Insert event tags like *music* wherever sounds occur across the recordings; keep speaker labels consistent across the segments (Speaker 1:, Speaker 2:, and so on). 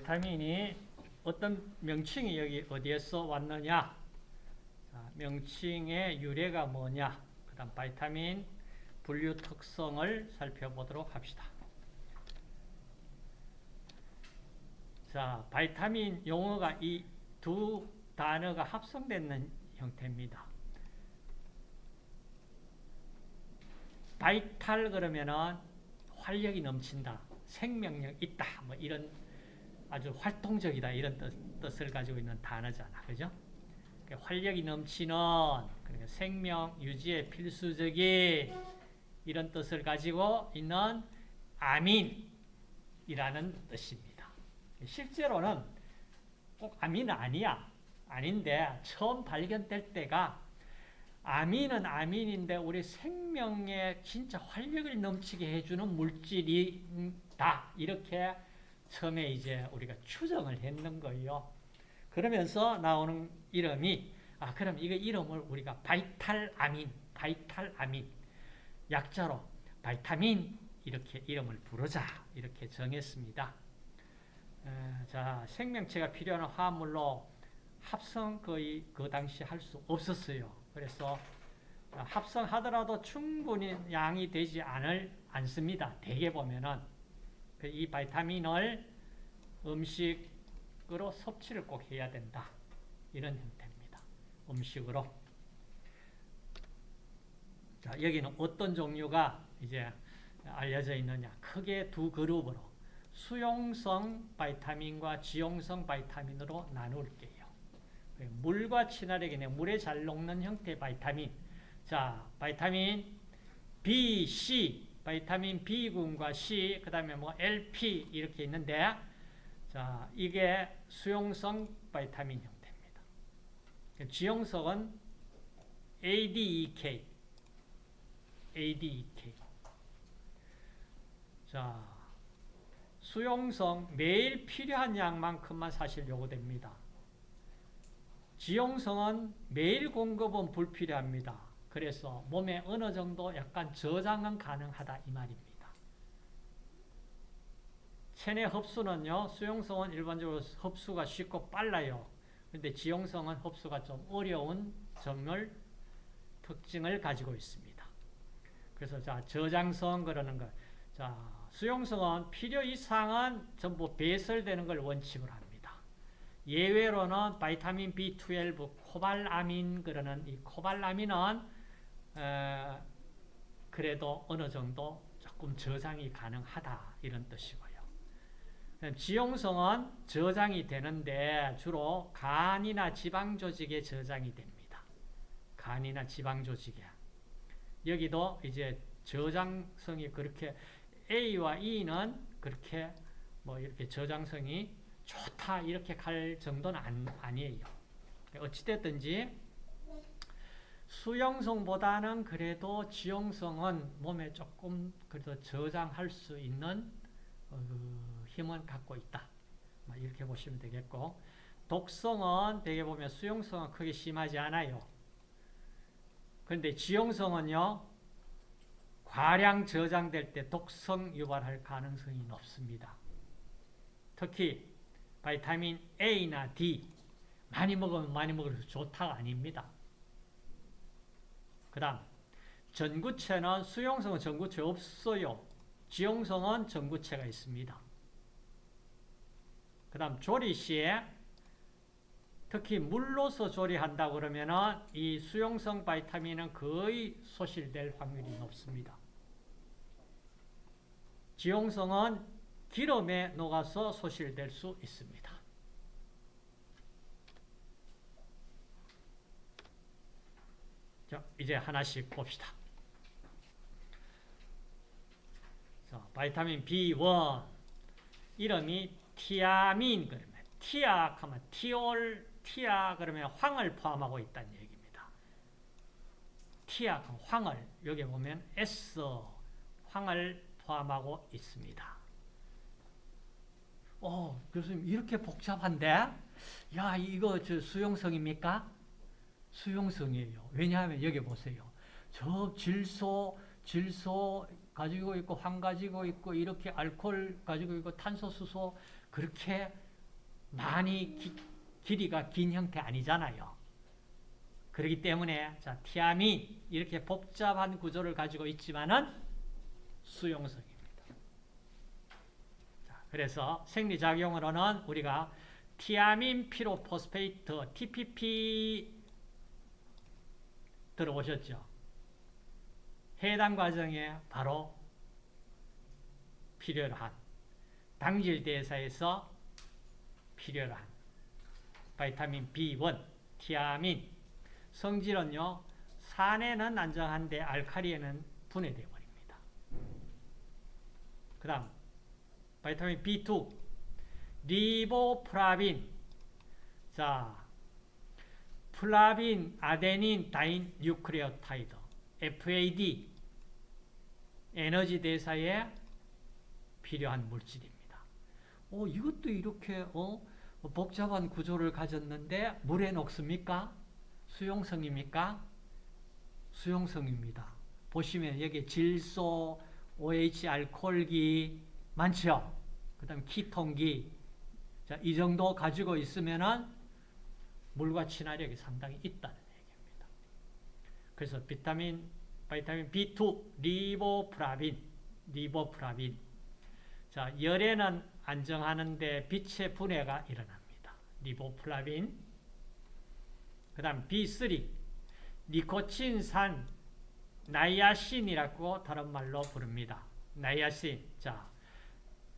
Speaker 1: vitamin이 어떤 명칭이 여기 어디에서 왔느냐? 자, 명칭의 유래가 뭐냐? 그 다음 바이타민 분류 특성을 살펴보도록 합시다. 자, 바이타민 용어가 이 두 단어가 합성되는 형태입니다. vital 그러면은 활력이 넘친다, 생명력 있다, 뭐 이런 아주 활동적이다 이런 뜻, 을 가지고 있는 단어잖아, 그죠? 그러니까 활력이 넘치는 그러니까 생명 유지에 필수적인 이런 뜻을 가지고 있는 아민이라는 뜻입니다. 실제로는 꼭 아민은 아니야. 아닌데 처음 발견될 때가 아민은 아민인데 우리 생명에 진짜 활력을 넘치게 해주는 물질이다. 이렇게 처음에 이제 우리가 추정을 했는 거예요. 그러면서 나오는 이름이 아 그럼 이거 이름을 우리가 바이탈 아민, 바이탈 아민 약자로 바이타민 이렇게 이름을 부르자 이렇게 정했습니다. 에, 자 생명체가 필요한 화합물로 합성 거의 그 당시 할 수 없었어요. 그래서 합성하더라도 충분히 양이 되지 않을 않습니다. 대개 보면은 그 이 바이타민을 음식으로 섭취를 꼭 해야 된다. 이런 형태입니다. 음식으로. 자, 여기는 어떤 종류가 이제 알려져 있느냐. 크게 두 그룹으로 수용성 vitamin과 지용성 vitamin으로 나눌게요. 물과 친화력이 물에 잘 녹는 형태의 바이타민. 자, vitamin B, C vitamin B군과 C, 그 다음에 뭐 LP 이렇게 있는데, 자, 이게 수용성 바이타민 형태입니다. 지용성은 ADEK, ADEK. 자, 수용성 매일 필요한 양만큼만 사실 요구됩니다. 지용성은 매일 공급은 불필요합니다. 그래서 몸에 어느 정도 약간 저장은 가능하다 이 말입니다. 체내 흡수는요. 수용성은 일반적으로 흡수가 쉽고 빨라요. 그런데 지용성은 흡수가 좀 어려운 점을 특징을 가지고 있습니다. 그래서 자 저장성 그러는 거. 자 수용성은 필요 이상은 전부 배설되는 걸 원칙으로 합니다. 예외로는 바이타민 B12, 코발아민 그러는 이 코발아민은 에, 그래도 어느 정도 조금 저장이 가능하다 이런 뜻이고요. 지용성은 저장이 되는데 주로 간이나 지방 조직에 저장이 됩니다. 간이나 지방 조직에. 여기도 이제 저장성이 그렇게 A와 E는 그렇게 뭐 이렇게 저장성이 좋다 이렇게 갈 정도는 아니에요. 어찌됐든지 수용성보다는 그래도 지용성은 몸에 조금 그래도 저장할 수 있는 어, 그 힘은 갖고 있다. 이렇게 보시면 되겠고 독성은 대개 보면 수용성은 크게 심하지 않아요. 그런데 지용성은요. 과량 저장될 때 독성 유발할 가능성이 높습니다. 특히 바이타민 A나 D 많이 먹으면 많이 먹을수록 좋다가 아닙니다. 그 다음 전구체는 수용성은 전구체 없어요. 지용성은 전구체가 있습니다. 그 다음 조리 시에 특히 물로서 조리한다 그러면 이 수용성 바이타민은 거의 소실될 확률이 높습니다. 지용성은 기름에 녹아서 소실될 수 있습니다. 자, 이제 하나씩 봅시다. 자, 바이타민 B1 이름이 티아민 그러면 티악 하면 티올 티악 그러면 황을 포함하고 있다는 얘기입니다. 티악 황을 여기 보면 S 황을 포함하고 있습니다. 오, 교수님 이렇게 복잡한데? 야, 이거 저 수용성입니까? 수용성이에요. 왜냐하면 여기 보세요. 저 질소, 질소 가지고 있고 황 가지고 있고 이렇게 알코올 가지고 있고 탄소, 수소 그렇게 많이 기, 길이가 긴 형태 아니잖아요. 그렇기 때문에 자 티아민 이렇게 복잡한 구조를 가지고 있지만은 수용성입니다. 자, 그래서 생리작용으로는 우리가 티아민 pyrophosphate TPP 들어오셨죠? 해당 과정에 바로 필요로 한 당질 대사에서 필요로 한 vitamin B1, 티아민 성질은요 산에는 안정한데 알카리에는 분해되어 버립니다. 그 다음 vitamin B2 리보플라빈 자 flavin, adenine, dinucleotide FAD 에너지 대사에 필요한 물질입니다. 어, 이것도 이렇게 어, 복잡한 구조를 가졌는데 물에 녹습니까? 수용성입니까? 수용성입니다. 보시면 여기 질소, OH 알코올기 많죠? 그 다음 ketone기 자, 이 정도 가지고 있으면은 물과 친화력이 상당히 있다는 얘기입니다. 그래서 비타민, vitamin B2, 리보플라빈, 리보플라빈. 자, 열에는 안정하는데 빛에 분해가 일어납니다. 리보플라빈. 그 다음 B3, 니코틴산, 나이아신이라고 다른 말로 부릅니다. 나이아신. 자,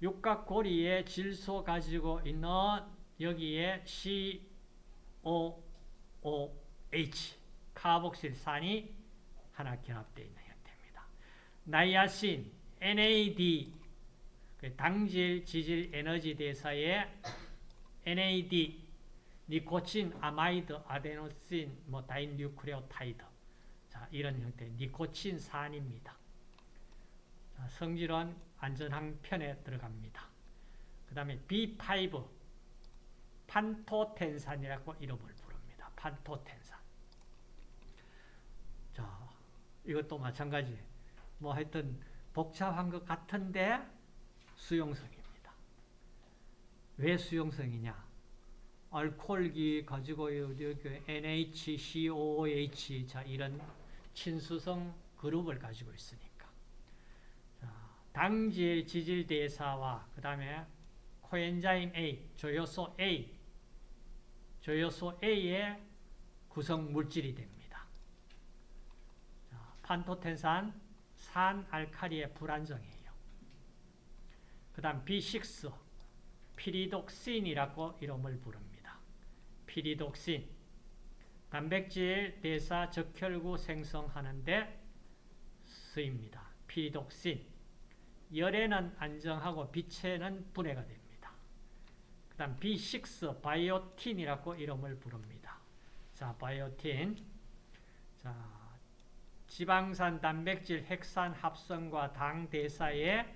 Speaker 1: 육각고리에 질소 가지고 있는 여기에 COOH, 카복실산이 하나 결합되어 있는 형태입니다. 나이아신, NAD, 그 당질, 지질, 에너지 대사에 NAD, 니코틴, 아마이드, 아데노신, 뭐 다인뉴크레오타이드. 자, 이런 형태 니코틴산입니다. 자, 성질은 안전한 편에 들어갑니다. 그 다음에 B5 판토텐산이라고 이름을 부릅니다. 판토텐산. 자, 이것도 마찬가지. 뭐 하여튼 복잡한 것 같은데 수용성입니다. 왜 수용성이냐? 알코올기 가지고 여기 NHCOOH 자 이런 친수성 그룹을 가지고 있으니까. 자, 당질 지질 대사와 그 다음에 코엔자임 A, 조효소 A, 조효소 A의 구성 물질이 됩니다. 자, 판토텐산 산 알카리의 불안정이에요. 그 다음 B6 피리독신이라고 이름을 부릅니다. 피리독신 단백질 대사 적혈구 생성하는데 쓰입니다. 피리독신 열에는 안정하고 빛에는 분해가 됩니다. 그 다음 B6 바이오틴이라고 이름을 부릅니다. 자, 바이오틴 자, 지방산 단백질 핵산 합성과 당 대사에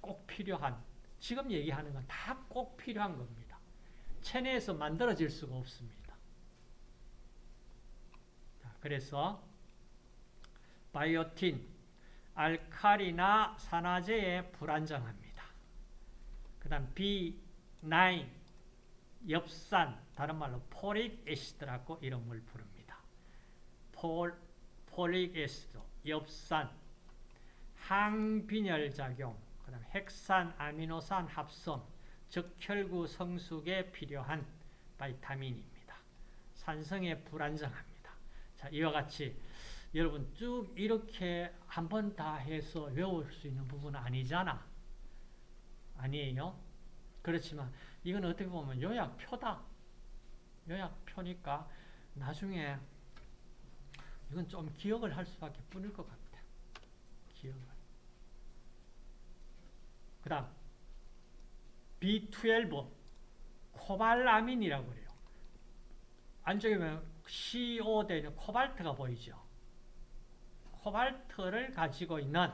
Speaker 1: 꼭 필요한 지금 얘기하는 건 다 꼭 필요한 겁니다. 체내에서 만들어질 수가 없습니다. 자, 그래서 biotin, 알칼리나 산화제에 불안정합니다. 그 다음 B9, 엽산, 다른 말로 folic acid라고 이름을 부릅니다. 폴, folic acid, 엽산, 항빈혈 작용, 그 다음 핵산, 아미노산 합성, 적혈구 성숙에 필요한 바이타민입니다. 산성에 불안정합니다. 자, 이와 같이 여러분 쭉 이렇게 한 번 다 해서 외울 수 있는 부분은 아니잖아. 아니에요? 그렇지만 이건 어떻게 보면 요약표다. 요약표니까 나중에 이건 좀 기억을 할 수밖에 뿐일 것 같아. 기억을. 그 다음 B12 코발아민이라고 그래요. 안쪽에 보면 CO 되는 코발트가 보이죠. 코발트를 가지고 있는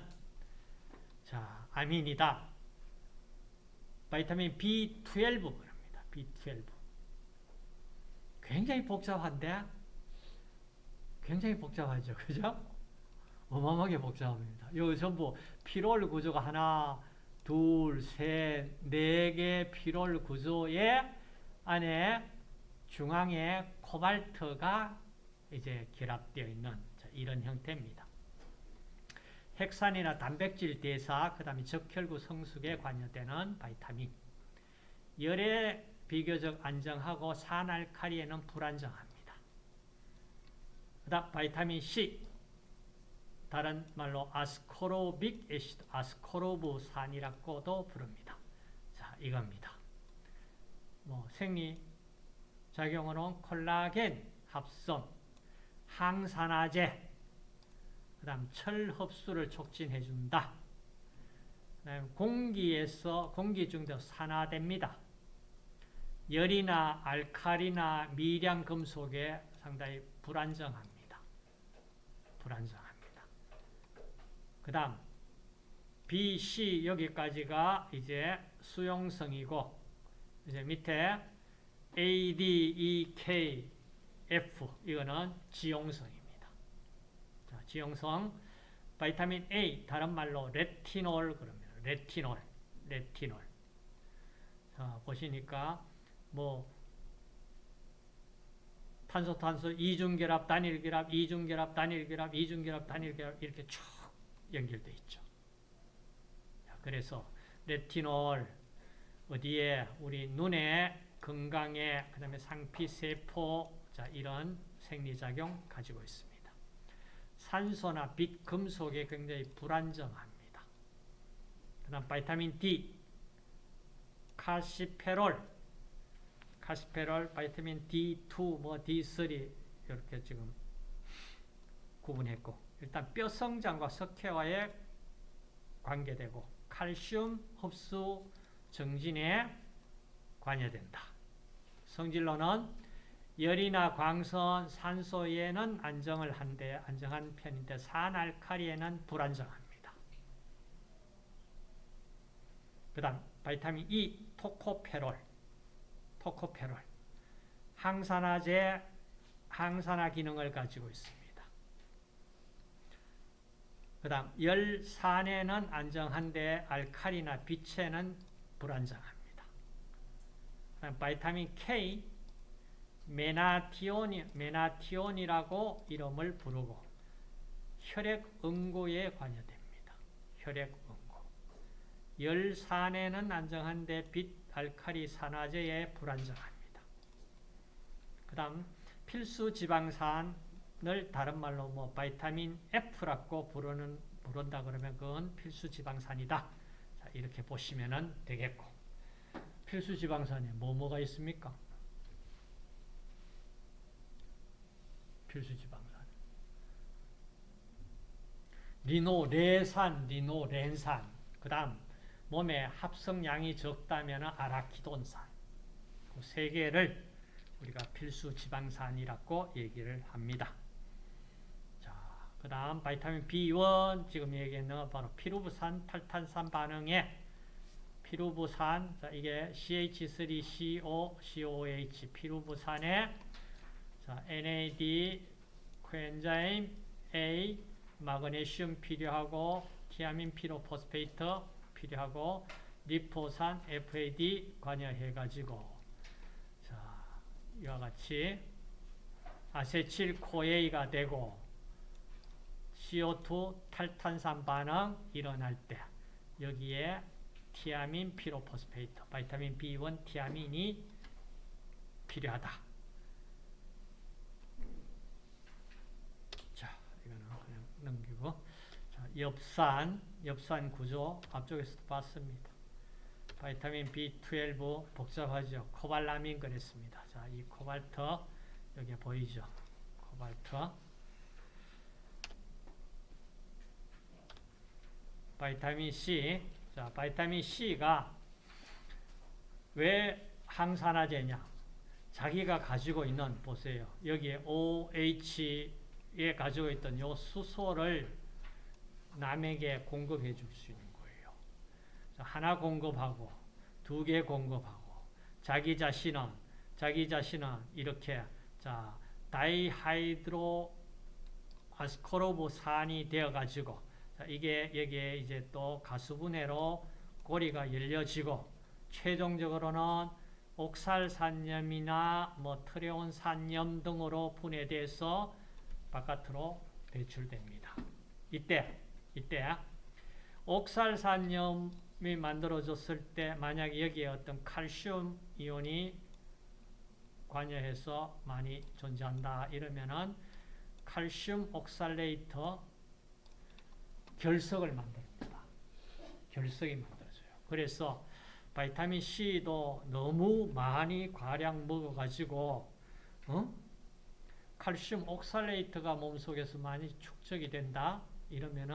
Speaker 1: 자 아민이다. 바이타민 B12 그럽니다. B12 굉장히 복잡한데 굉장히 복잡하죠. *laughs* 그죠? 어마어마하게 복잡합니다. 요 전부 피롤 구조가 하나 둘, 셋, 네 개 피롤 구조의 안에 중앙에 코발트가 이제 결합되어 있는 이런 형태입니다. 핵산이나 단백질 대사, 그 다음에 적혈구 성숙에 관여되는 바이타민. 열에 비교적 안정하고 산알칼리에는 불안정합니다. 그 다음 바이타민 C. 다른 말로 아스코로빅 애시드, 아스코로브산이라고도 부릅니다. 자, 이겁니다. 뭐 생리 작용으로는 콜라겐 합성, 항산화제, 그 다음 철 흡수를 촉진해 준다. 공기에서 공기 중에서 산화됩니다. 열이나 알칼리나 미량 금속에 상당히 불안정합니다. 불안정합니다. 그 다음 B, C 여기까지가 이제 수용성이고 이제 밑에 A, D, E, K, F 이거는 지용성입니다. 자, 지용성 바이타민 A 다른 말로 레티놀 그럽니다. 레티놀, 레티놀. 자, 보시니까 뭐 탄소 탄소 이중결합 단일결합 이중결합 단일결합 이중결합 단일결합 이렇게 쭉 연결돼 있죠. 자, 그래서 레티놀 어디에 우리 눈에 건강에 그다음에 상피 세포 자 이런 생리작용 가지고 있습니다. 산소나 빛, 금속에 굉장히 불안정합니다. 그 다음 바이타민 D, 카시페롤, 카시페롤, 바이타민 D2, 뭐 D3 이렇게 지금 구분했고 일단 뼈 성장과 석회화에 관계되고 칼슘 흡수 정진에 관여된다. 성질로는 열이나 광선, 산소에는 안정을 한데 안정한 편인데 산알칼리에는 불안정합니다. 그 다음 바이타민 E, 토코페롤 토코페롤 항산화제, 항산화 기능을 가지고 있습니다. 그 다음 열산에는 안정한데 알칼리나 빛에는 불안정합니다. 바이타민 K, 메나티온이, 메나티온이라고 이름을 부르고 혈액 응고에 관여됩니다. 혈액 응고. 열산에는 안정한데 빛, 알칼리, 산화제에 불안정합니다. 그 다음 필수 지방산을 다른 말로 뭐 바이타민 F라고 부르는, 부른다 그러면 그건 필수 지방산이다. 자, 이렇게 보시면 되겠고 필수 지방산에 뭐 뭐가 있습니까? 필수 지방산. 리노 레산, 리노 렌산. 그 다음 몸에 합성량이 적다면 아라키돈산. 그 세 개를 우리가 필수 지방산이라고 얘기를 합니다. 자, 그 다음 vitamin B1 지금 얘기했는 바로 피루브산 탈탄산 반응에 피루브산 자, 이게 CH3CO, COH 피루브산에 자, NAD, coenzyme A, 마그네슘 필요하고 티아민 pyrophosphate 필요하고 리포산 FAD 관여해 가지고 자, 이와 같이 acetyl CoA가 되고 CO2 탈탄산 반응 일어날 때 여기에 티아민 pyrophosphate, vitamin B1 티아민이 필요하다. 넘기고 자, 엽산, 엽산 구조 앞쪽에서도 봤습니다. vitamin B12 복잡하죠. 코발라민 그랬습니다. 자, 이 코발트 여기 보이죠? 코발트 vitamin C 자, vitamin C가 왜 항산화제냐? 자기가 가지고 있는 보세요. 여기에 OH 에 가지고 있던 요 수소를 남에게 공급해 줄 수 있는 거예요. 하나 공급하고 두 개 공급하고 자기 자신은 자기 자신은 이렇게 자 다이하이드로 아스코르브산이 되어 가지고 이게 여기에 이제 또 가수분해로 고리가 열려지고 최종적으로는 옥살산염이나 뭐 트레온산염 등으로 분해돼서 바깥으로 배출됩니다. 이때 이때 옥살산염이 만들어졌을 때 만약 여기에 어떤 칼슘 이온이 관여해서 많이 존재한다 이러면은 칼슘 옥살레이터 결석을 만듭니다. 결석이 만들어져요. 그래서 바이타민 C도 너무 많이 과량 먹어가지고 어? 칼슘 옥살레이트가 몸속에서 많이 축적이 된다 이러면은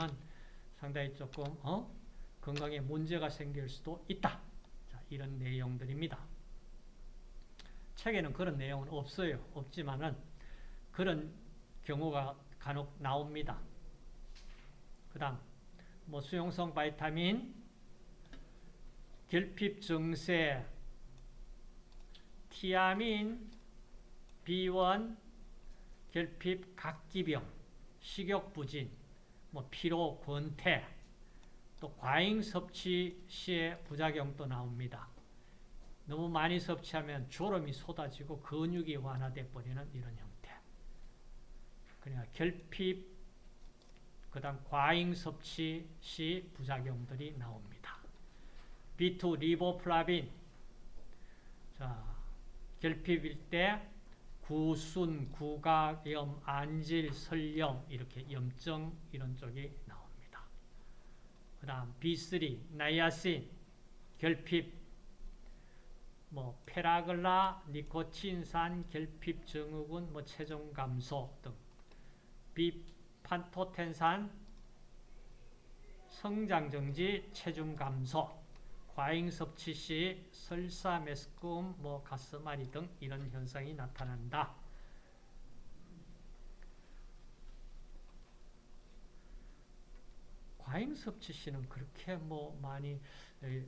Speaker 1: 상당히 조금 어? 건강에 문제가 생길 수도 있다. 자, 이런 내용들입니다. 책에는 그런 내용은 없어요. 없지만은 그런 경우가 간혹 나옵니다. 그 다음 뭐 수용성 바이타민 결핍 증세 티아민 B1 결핍 각기병 식욕 부진 뭐 피로 권태 또 과잉 섭취 시의 부작용도 나옵니다. 너무 많이 섭취하면 졸음이 쏟아지고 근육이 완화돼 버리는 이런 형태. 그러니까 결핍 그 다음 과잉 섭취 시 부작용들이 나옵니다. B2 리보플라빈 자 결핍일 때 구순, 구각염, 안질, 설염 이렇게 염증 이런 쪽이 나옵니다. 그 다음 B3 나이아신 결핍. 뭐 펠라그라, 니코틴산, 결핍 증후군, 뭐 체중 감소 등. B 판토텐산, 성장 정지, 체중 감소, 과잉 섭취 시 설사, 메스꺼움, 뭐 가스마리 등 이런 현상이 나타난다. 과잉 섭취 시는 그렇게 뭐 많이 에,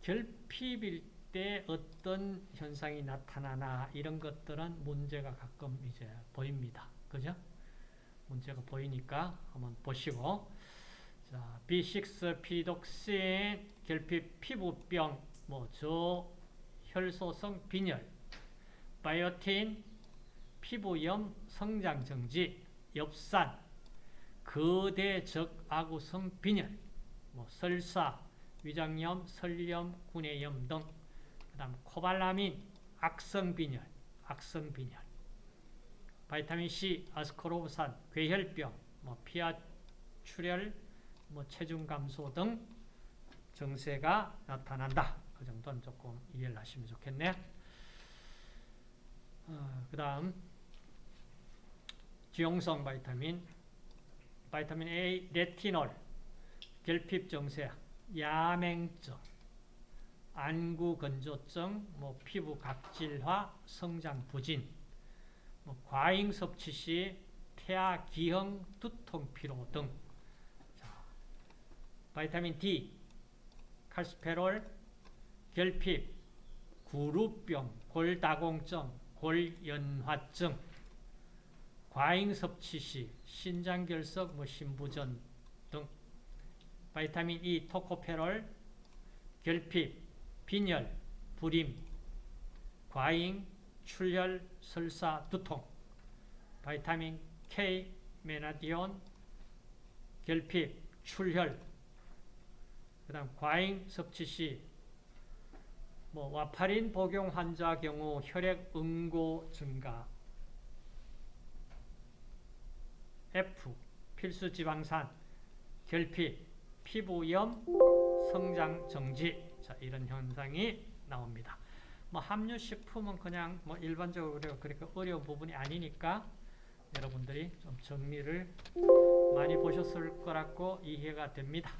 Speaker 1: 결핍일 때 어떤 현상이 나타나나 이런 것들은 문제가 가끔 이제 보입니다. 그죠? 문제가 보이니까 한번 보시고 자, B6 피독신 결핍 피부병 뭐 저혈소성 빈혈 바이오틴 피부염 성장 정지 엽산 거대적 아구성 빈혈 뭐 설사 위장염 설염 구내염 등 그 다음 코발라민 악성 빈혈 악성 빈혈. vitamin C 아스코르브산 괴혈병 뭐 피하 출혈 뭐 체중 감소 등 증세가 나타난다. 그 정도는 조금 이해를 하시면 좋겠네. 어, 그 다음 지용성 vitamin vitamin A, 레티놀, 결핍 증세, 야맹증, 안구 건조증, 뭐 피부 각질화, 성장 부진, 뭐 과잉 섭취 시 태아 기형 두통 피로 등 자, 바이타민 D, 칼스페롤, 결핍, 구루병, 골다공증, 골연화증, 과잉 섭취 시 신장결석, 뭐 신부전 등. 바이타민 E, 토코페롤, 결핍, 빈혈, 불임, 과잉, 출혈, 설사, 두통. 바이타민 K, 메나디온, 결핍, 출혈 그 다음 과잉 섭취 시 뭐 와파린 복용 환자 경우 혈액 응고 증가 F 필수 지방산 결핍 피부염 성장 정지 자 이런 현상이 나옵니다. 뭐 함유 식품은 그냥 뭐 일반적으로 그렇게 어려운 부분이 아니니까 여러분들이 좀 정리를 많이 보셨을 거라고 이해가 됩니다.